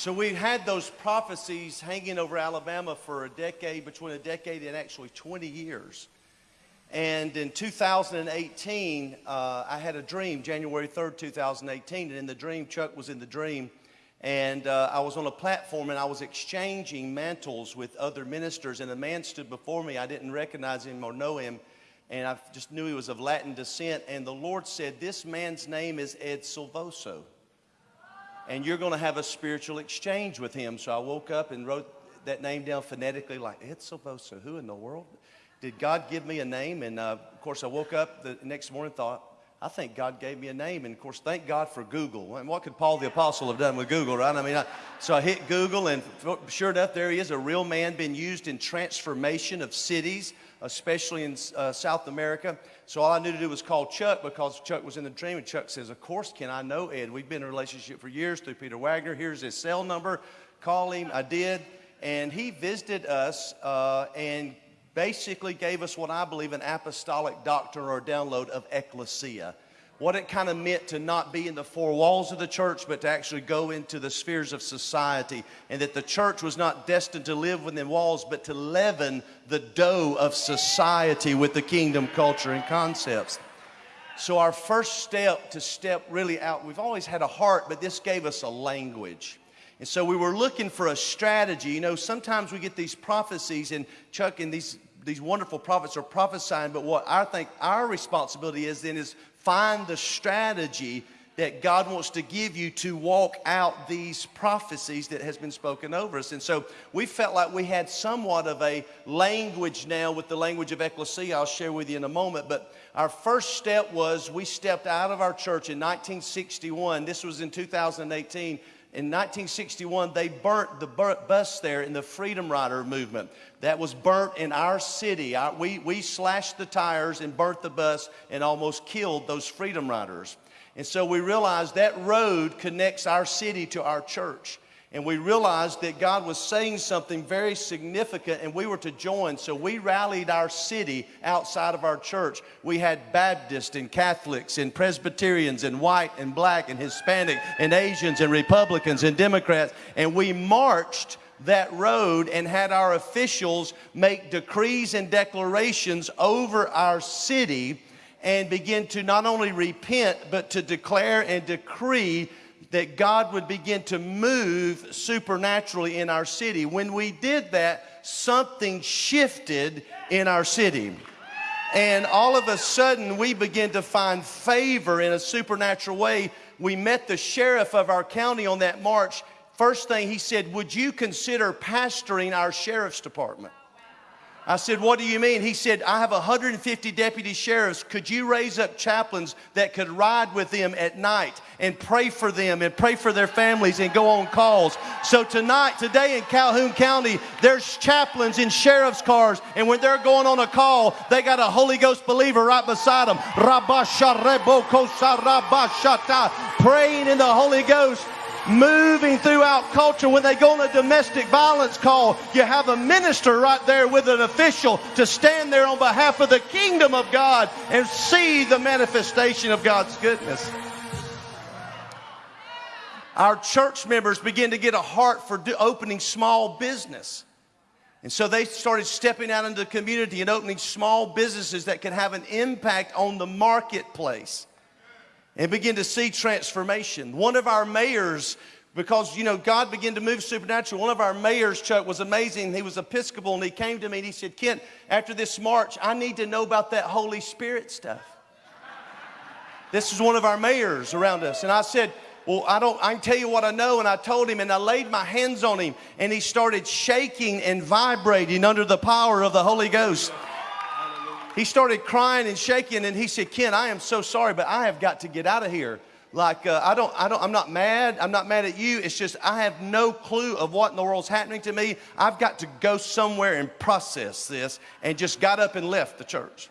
So we had those prophecies hanging over Alabama for a decade, between a decade and actually 20 years. And in 2018, uh, I had a dream, January 3rd, 2018. And in the dream, Chuck was in the dream. And uh, I was on a platform and I was exchanging mantles with other ministers. And a man stood before me. I didn't recognize him or know him. And I just knew he was of Latin descent. And the Lord said, This man's name is Ed Silvoso and you're going to have a spiritual exchange with him. So I woke up and wrote that name down phonetically, like Silvoso. Who in the world? Did God give me a name? And uh, of course, I woke up the next morning thought, I think God gave me a name. And of course, thank God for Google. And what could Paul the Apostle have done with Google, right? I mean, I, so I hit Google, and sure enough, there he is, a real man being used in transformation of cities, especially in uh, South America. So all I knew to do was call Chuck because Chuck was in the dream, and Chuck says, Of course, can I know Ed? We've been in a relationship for years through Peter Wagner. Here's his cell number. Call him. I did. And he visited us uh, and basically gave us what I believe an apostolic doctrine or download of ecclesia what it kind of meant to not be in the four walls of the church, but to actually go into the spheres of society, and that the church was not destined to live within walls, but to leaven the dough of society with the kingdom culture and concepts. So, our first step to step really out, we've always had a heart, but this gave us a language. And so we were looking for a strategy. You know, sometimes we get these prophecies, and Chuck and these these wonderful prophets are prophesying, but what I think our responsibility is then is find the strategy that God wants to give you to walk out these prophecies that has been spoken over us. And so we felt like we had somewhat of a language now with the language of ecclesia I'll share with you in a moment. But our first step was we stepped out of our church in 1961. This was in 2018 in 1961, they burnt the bus there in the Freedom Rider movement. That was burnt in our city. we, we slashed the tires and burnt the bus and almost killed those Freedom Riders. And so we realized that road connects our city to our church and we realized that God was saying something very significant and we were to join. So we rallied our city outside of our church. We had Baptists and Catholics and Presbyterians and white and black and Hispanic and Asians and Republicans and Democrats. And we marched that road and had our officials make decrees and declarations over our city and begin to not only repent, but to declare and decree that God would begin to move supernaturally in our city. When we did that, something shifted in our city. And all of a sudden, we began to find favor in a supernatural way. We met the sheriff of our county on that march. First thing he said, Would you consider pastoring our sheriff's department? I said, What do you mean? He said, I have 150 deputy sheriffs. Could you raise up chaplains that could ride with them at night and pray for them and pray for their families and go on calls? So, tonight, today in Calhoun County, there's chaplains in sheriff's cars, and when they're going on a call, they got a Holy Ghost believer right beside them. Praying in the Holy Ghost moving throughout culture. When they go on a domestic violence call, you have a minister right there with an official to stand there on behalf of the kingdom of God and see the manifestation of God's goodness. Our church members begin to get a heart for opening small business. And so they started stepping out into the community and opening small businesses that could have an impact on the marketplace and begin to see transformation. One of our mayors, because you know God began to move supernatural. One of our mayors, Chuck, was amazing. He was Episcopal, and he came to me and he said, "Kent, after this march, I need to know about that Holy Spirit stuff." this is one of our mayors around us, and I said. Well, I don't, I can tell you what I know. And I told him, and I laid my hands on him, and he started shaking and vibrating under the power of the Holy Ghost he started crying and shaking and he said, Ken, I am so sorry, but I have got to get out of here. Like, uh, I don't, I don't, I'm not mad. I'm not mad at you. It's just I have no clue of what in the world's happening to me. I've got to go somewhere and process this and just got up and left the church.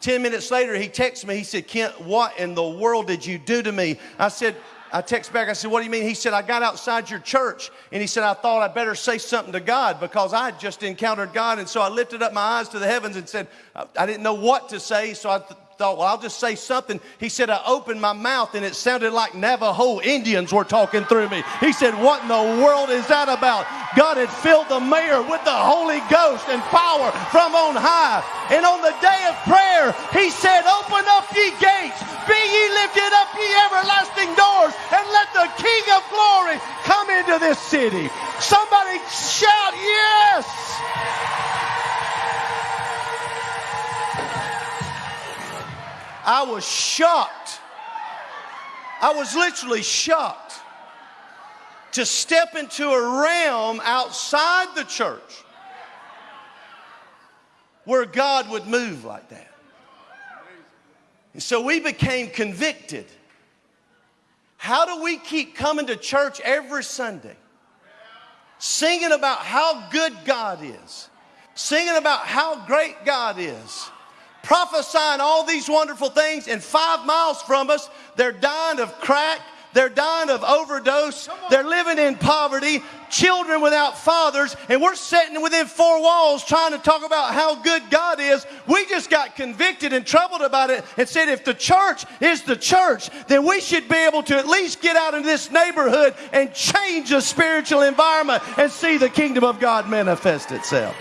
10 minutes later, he texted me. He said, Kent, what in the world did you do to me? I said, I text back, I said, What do you mean? He said, I got outside your church and he said, I thought I better say something to God because I had just encountered God. And so I lifted up my eyes to the heavens and said, I didn't know what to say. So I thought, well, I'll just say something. He said, I opened my mouth and it sounded like Navajo Indians were talking through me. He said, What in the world is that about? God had filled the mayor with the Holy Ghost and power from on high. And on the day of prayer, he said, Open up ye gates, be ye lifted up ye everlasting doors, and let the King of glory come into this city. Somebody shout, Yes! I was shocked. I was literally shocked to step into a realm outside the church where God would move like that. And so we became convicted. How do we keep coming to church every Sunday, singing about how good God is, singing about how great God is? Prophesying all these wonderful things, and five miles from us, they're dying of crack, they're dying of overdose, they're living in poverty, children without fathers, and we're sitting within four walls trying to talk about how good God is. We just got convicted and troubled about it and said, if the church is the church, then we should be able to at least get out in this neighborhood and change the spiritual environment and see the kingdom of God manifest itself.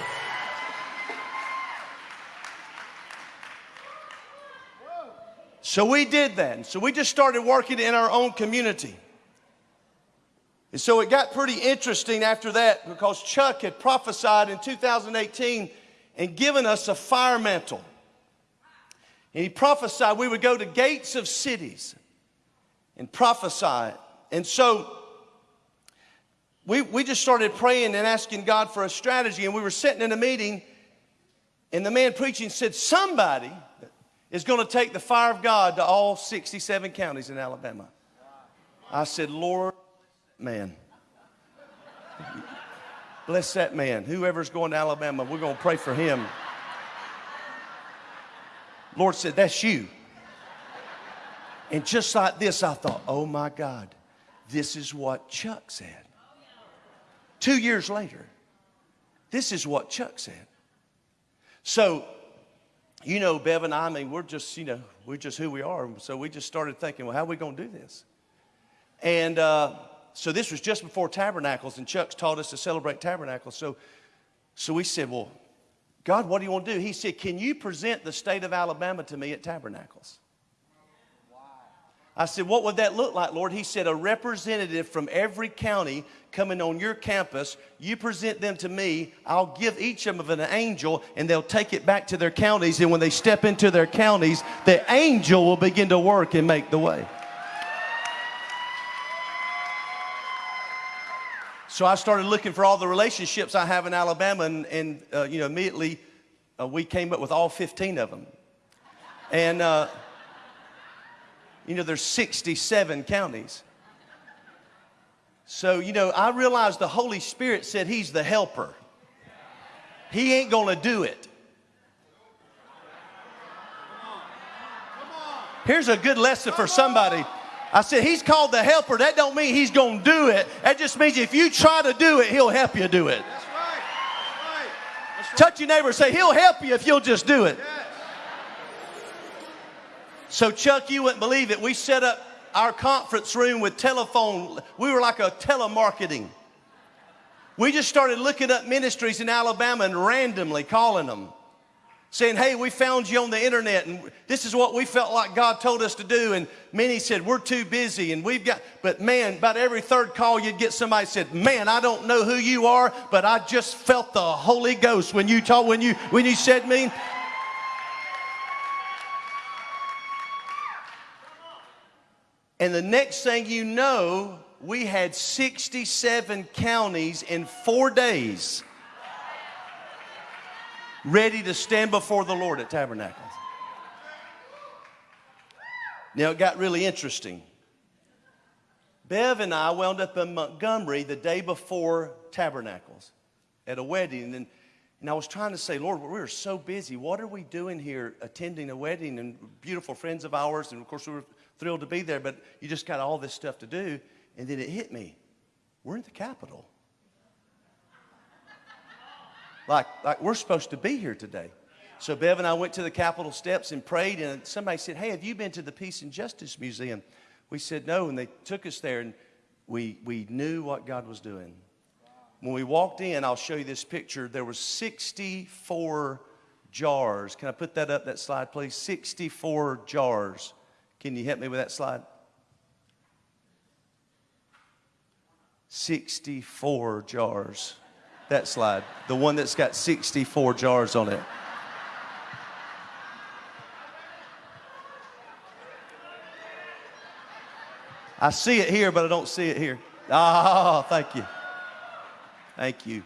So we did that. So we just started working in our own community. And so it got pretty interesting after that because Chuck had prophesied in 2018 and given us a fire mantle. And he prophesied we would go to gates of cities and prophesy. And so we, we just started praying and asking God for a strategy. And we were sitting in a meeting, and the man preaching said, Somebody is going to take the fire of God to all 67 counties in Alabama. I said, Lord, man. Bless that man. Whoever's going to Alabama, we're going to pray for him. Lord said, That's you. And just like this, I thought, Oh my God, this is what Chuck said. Two years later, this is what Chuck said. So you know, Bev and I, I mean, we're just, you know, we're just who we are. So we just started thinking, well, how are we going to do this? And uh, so this was just before Tabernacles, and Chuck's taught us to celebrate Tabernacles. So, so we said, well, God, what do you want to do? He said, can you present the state of Alabama to me at Tabernacles? I said, What would that look like, Lord? He said, A representative from every county coming on your campus. You present them to me. I'll give each of them an angel, and they'll take it back to their counties. And when they step into their counties, the angel will begin to work and make the way. So I started looking for all the relationships I have in Alabama, and, and uh, you know, immediately uh, we came up with all 15 of them. And, uh, you know, there's 67 counties. So, you know, I realized the Holy Spirit said He's the helper. He ain't going to do it. Here's a good lesson for somebody. I said, He's called the helper. That don't mean He's going to do it. That just means if you try to do it, He'll help you do it. That's right. That's right. That's right. Touch your neighbor say, He'll help you if you'll just do it. Yeah. So, Chuck, you wouldn't believe it. We set up our conference room with telephone. We were like a telemarketing. We just started looking up ministries in Alabama and randomly calling them, saying, Hey, we found you on the internet, and this is what we felt like God told us to do. And many said, We're too busy, and we've got, but man, about every third call, you'd get somebody said, Man, I don't know who you are, but I just felt the Holy Ghost when you told, when you, when you said me. And the next thing you know, we had 67 counties in four days ready to stand before the Lord at Tabernacles. Now it got really interesting. Bev and I wound up in Montgomery the day before Tabernacles at a wedding. And, and I was trying to say, Lord, we are so busy. What are we doing here attending a wedding and beautiful friends of ours? And of course, we were thrilled to be there, but you just got all this stuff to do. And then it hit me. We're in the Capitol. Like, like we're supposed to be here today. So Bev and I went to the Capitol steps and prayed, and somebody said, Hey, have you been to the Peace and Justice Museum? We said, No, and they took us there, and we, we knew what God was doing. When we walked in, I'll show you this picture. There were 64 jars. Can I put that up, that slide, please? 64 jars. Can you help me with that slide? 64 jars. That slide. The one that's got 64 jars on it. I see it here, but I don't see it here. Ah, oh, thank you. Thank you.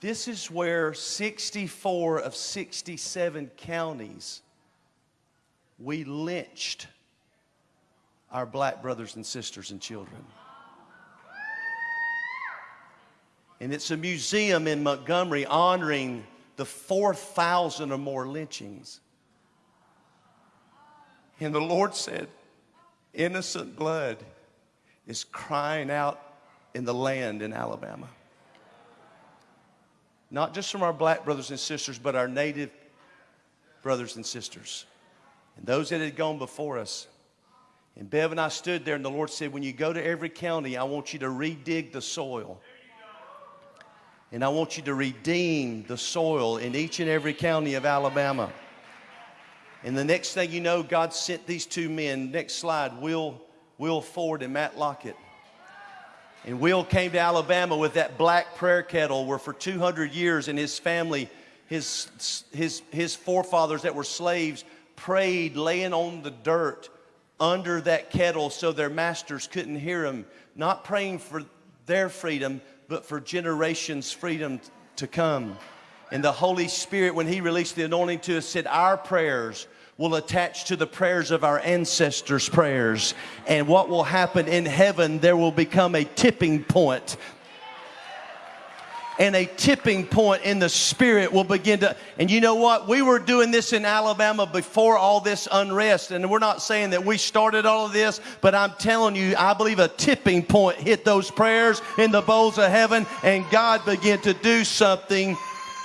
This is where 64 of 67 counties we lynched our black brothers and sisters and children. And it's a museum in Montgomery honoring the 4,000 or more lynchings. And the Lord said, innocent blood is crying out in the land in Alabama. Not just from our black brothers and sisters, but our native brothers and sisters. And those that had gone before us. And Bev and I stood there, and the Lord said, When you go to every county, I want you to redig the soil. And I want you to redeem the soil in each and every county of Alabama. And the next thing you know, God sent these two men. Next slide, Will, Will Ford and Matt Lockett. And Will came to Alabama with that black prayer kettle where for 200 years and his family, his, his, his forefathers that were slaves, prayed laying on the dirt under that kettle so their masters couldn't hear them. Not praying for their freedom, but for generations' freedom to come. And the Holy Spirit, when He released the anointing to us, said, Our prayers will attach to the prayers of our ancestors' prayers. And what will happen in heaven, there will become a tipping point and a tipping point in the spirit will begin to. And you know what? We were doing this in Alabama before all this unrest. And we're not saying that we started all of this, but I'm telling you, I believe a tipping point hit those prayers in the bowls of heaven, and God began to do something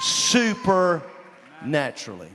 supernaturally.